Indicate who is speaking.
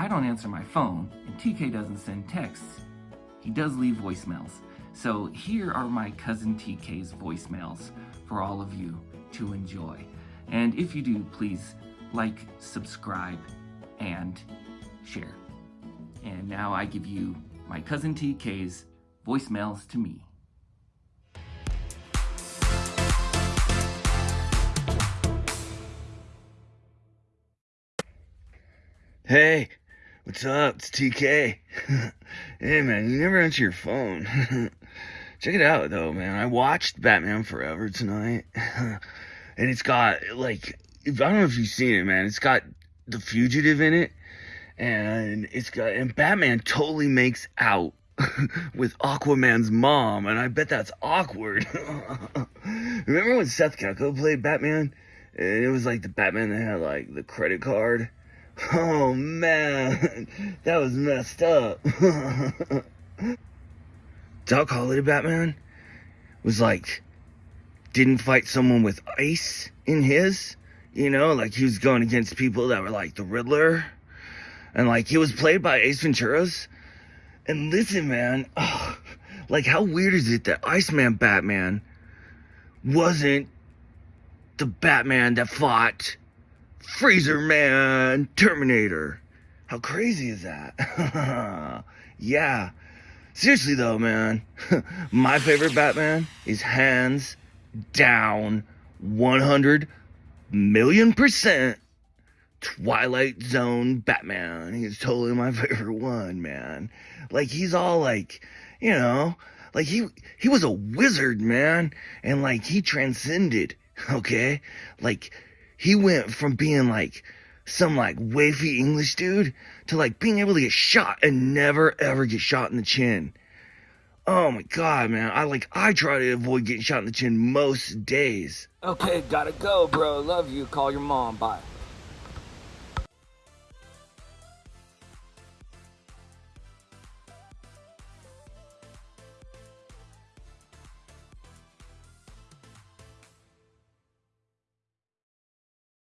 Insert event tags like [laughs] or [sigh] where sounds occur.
Speaker 1: I don't answer my phone and TK doesn't send texts, he does leave voicemails. So here are my cousin TK's voicemails for all of you to enjoy. And if you do, please like, subscribe, and share. And now I give you my cousin TK's voicemails to me.
Speaker 2: Hey, what's up? It's TK. [laughs] hey man, you never answer your phone. [laughs] Check it out though, man. I watched Batman Forever tonight. [laughs] and it's got like I don't know if you've seen it, man. It's got the fugitive in it. And it's got and Batman totally makes out with Aquaman's mom, and I bet that's awkward. Remember when Seth Gecko played Batman? And it was like the Batman that had like the credit card Oh man, [laughs] that was messed up. [laughs] Doc Holliday Batman was like, didn't fight someone with ice in his, you know, like he was going against people that were like the Riddler. And like he was played by Ace Venturas. And listen, man, oh, like how weird is it that Iceman Batman wasn't the Batman that fought Freezer Man, Terminator. How crazy is that? [laughs] yeah. Seriously though, man, [laughs] my favorite Batman is hands down 100 million percent Twilight Zone Batman. He's totally my [laughs] favorite one, man. Like he's all like, you know, like he he was a wizard, man, and like he transcended, okay? Like he went from being like some like wavy English dude to like being able to get shot and never ever get shot in the chin. Oh my god, man. I like I try to avoid getting shot in the chin most days.
Speaker 3: Okay, gotta go, bro. Love you. Call your mom. Bye.